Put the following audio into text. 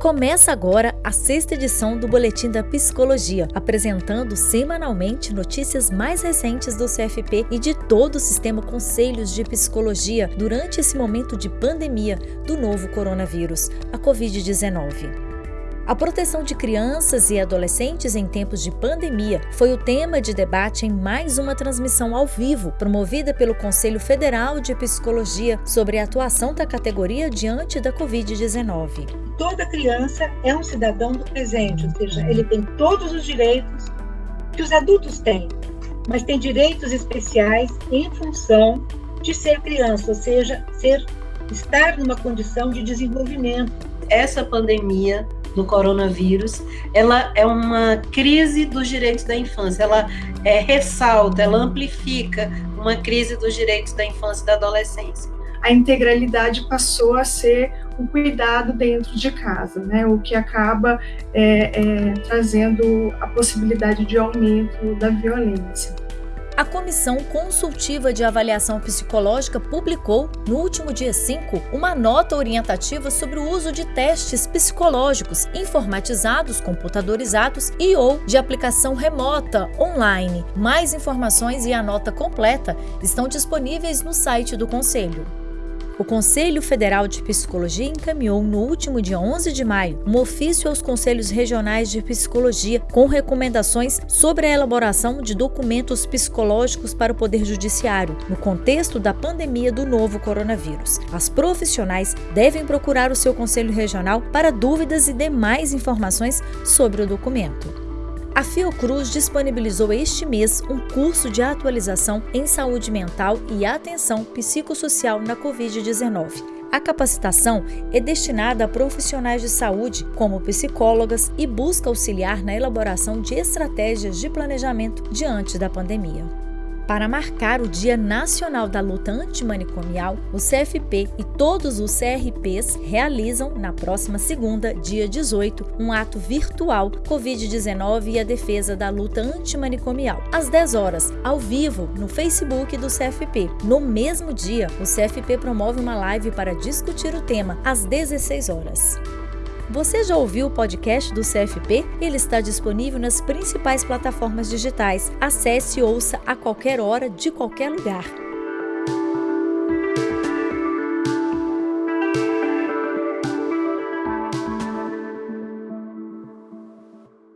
Começa agora a sexta edição do Boletim da Psicologia, apresentando semanalmente notícias mais recentes do CFP e de todo o sistema Conselhos de Psicologia durante esse momento de pandemia do novo coronavírus, a Covid-19. A proteção de crianças e adolescentes em tempos de pandemia foi o tema de debate em mais uma transmissão ao vivo, promovida pelo Conselho Federal de Psicologia sobre a atuação da categoria diante da Covid-19. Toda criança é um cidadão do presente, ou seja, ele tem todos os direitos que os adultos têm, mas tem direitos especiais em função de ser criança, ou seja, ser estar numa condição de desenvolvimento. Essa pandemia do coronavírus, ela é uma crise dos direitos da infância, ela é, ressalta, ela amplifica uma crise dos direitos da infância e da adolescência. A integralidade passou a ser um cuidado dentro de casa, né? o que acaba é, é, trazendo a possibilidade de aumento da violência. A Comissão Consultiva de Avaliação Psicológica publicou, no último dia 5, uma nota orientativa sobre o uso de testes psicológicos informatizados, computadorizados e ou de aplicação remota, online. Mais informações e a nota completa estão disponíveis no site do Conselho. O Conselho Federal de Psicologia encaminhou no último dia 11 de maio um ofício aos conselhos regionais de psicologia com recomendações sobre a elaboração de documentos psicológicos para o Poder Judiciário no contexto da pandemia do novo coronavírus. As profissionais devem procurar o seu conselho regional para dúvidas e demais informações sobre o documento. A Fiocruz disponibilizou este mês um curso de atualização em saúde mental e atenção psicossocial na Covid-19. A capacitação é destinada a profissionais de saúde, como psicólogas, e busca auxiliar na elaboração de estratégias de planejamento diante da pandemia. Para marcar o Dia Nacional da Luta Antimanicomial, o CFP e todos os CRPs realizam, na próxima segunda, dia 18, um ato virtual Covid-19 e a defesa da luta antimanicomial, às 10 horas, ao vivo, no Facebook do CFP. No mesmo dia, o CFP promove uma live para discutir o tema, às 16 horas. Você já ouviu o podcast do CFP? Ele está disponível nas principais plataformas digitais. Acesse e ouça a qualquer hora, de qualquer lugar.